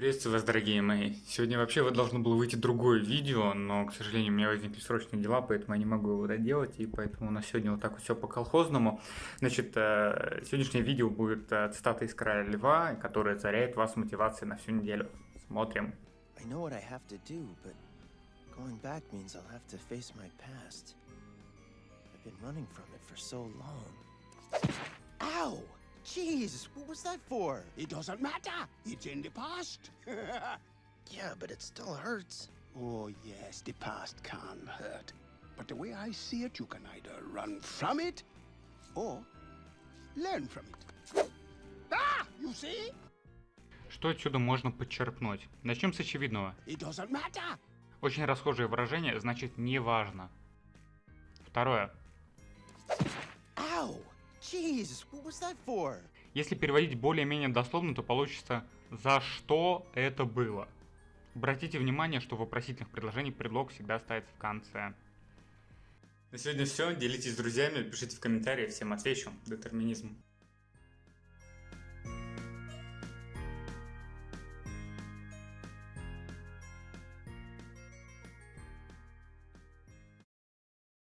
Приветствую вас, дорогие мои. Сегодня вообще вот должно было выйти другое видео, но, к сожалению, у меня возникли срочные дела, поэтому я не могу его доделать, и поэтому у нас сегодня вот так вот все по-колхозному. Значит, э, сегодняшнее видео будет э, цитата из Края Льва, которая заряет вас мотивацией на всю неделю. Смотрим. I've been running. Jeez, what was that for? It doesn't matter. It's in the past. Yeah, but it still hurts. oh, yes, the past can hurt. But the way I see it, you can either run from it or learn from it. Ah! You see? Что отсюда можно подчеркнуть? Начнем с очевидного. It doesn't matter. Очень расхожее выражение значит «неважно». Второе. Ow! Jeez, what was that for? Если переводить более-менее дословно, то получится «за что это было?». Обратите внимание, что в вопросительных предложениях предлог всегда ставится в конце. На сегодня все. Делитесь с друзьями, пишите в комментариях, всем отвечу. Детерминизм.